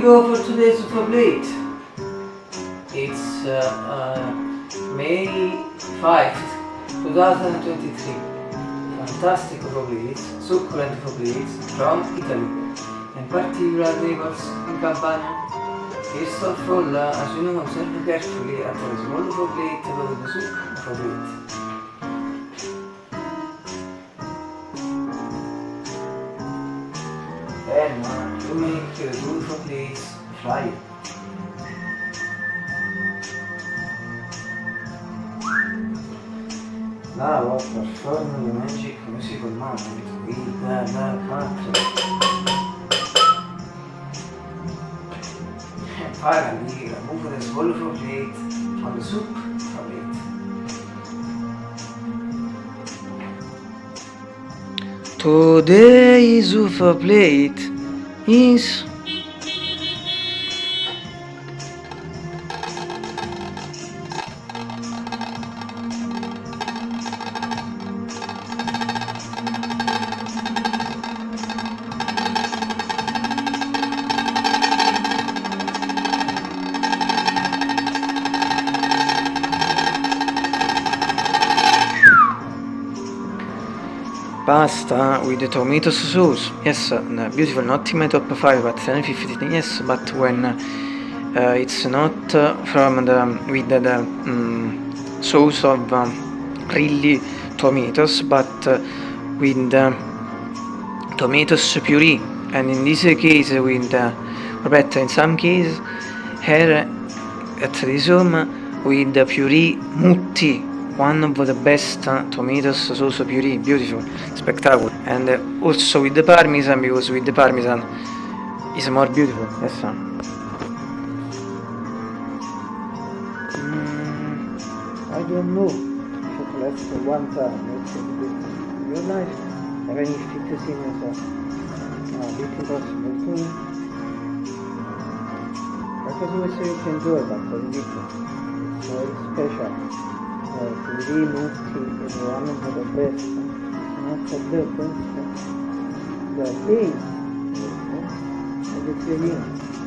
go for today's super plate. It's uh, uh, May 5th, 2023. Fantastic plates, succulent plates from Italy, and particular neighbors in Campania. First of all, as you know, observe carefully at a small plate with the soup plate. Then uh, you make uh, beautiful plates fry. Now I'll perform the magic musical moment with the, the country. And finally, remove the swallow plate from the soup plate. Today's Ufa plate is pasta with the tomato sauce. Yes, beautiful, not in my top 5 but 750. Yes, but when uh, it's not uh, from the with the, the um, sauce of um, really tomatoes, but uh, with the tomatoes puree, and in this case with, uh, or better, in some case, here at this home with the puree mutti one of the best tomatoes sauce puree, beautiful, spectacular. And uh, also with the parmesan, because with the parmesan is more beautiful, yes sir. Mm, I don't know, should last one time, it's a bit your life, even if it seems uh, a bit impossible because we say you can do it, but it's very special Every mukti is one of the best. Not of the best. The thing is the beginning.